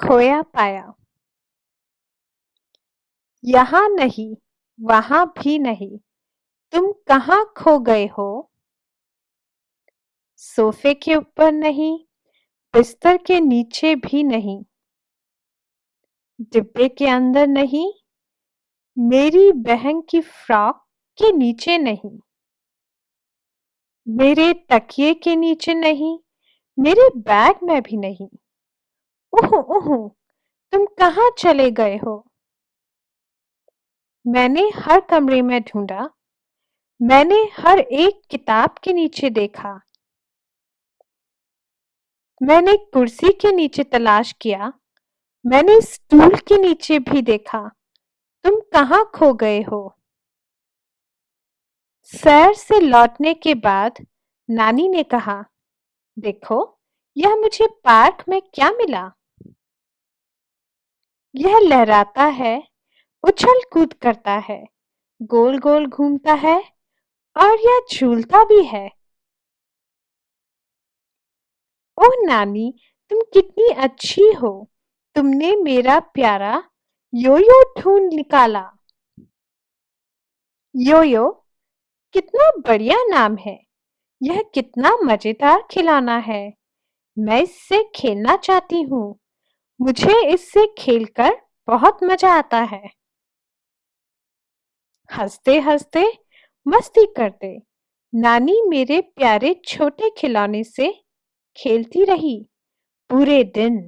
खोया पाया। यहाँ नहीं, वहाँ भी नहीं। तुम कहाँ खो गए हो? सोफे के ऊपर नहीं, बिस्तर के नीचे भी नहीं। डिब्बे के अंदर नहीं, मेरी बहन की फ्रॉक के नीचे नहीं। मेरे तकिए के नीचे नहीं, मेरे बैग में भी नहीं। ओह ओह, तुम कहाँ चले गए हो? मैंने हर कमरे में ढूंढा, मैंने हर एक किताब के नीचे देखा। मैंने कुर्सी के नीचे तलाश किया, मैंने स्टूल के नीचे भी देखा। तुम कहाँ खो गए हो? सैर से लौटने के बाद नानी ने कहा, देखो, यह मुझे पार्क में क्या मिला? यह लहराता है, उछल कूद करता है गोल गोल घूमता है और यह झूलता भी है। ओ नानी, तुम कितनी अच्छी हो। तुमने मेरा प्यारा योयो ढूंढ निकाला। योयो, कितना बढ़िया नाम है। यह कितना मज़ेदार खिलौना है। मैं इससे खेलना चाहती हूँ। मुझे इससे खेलकर बहुत मज़ा आता है। हँसते हँसते मस्ती करते, नानी मेरे प्यारे छोटे खिलौने से खेलती रही। पूरे दिन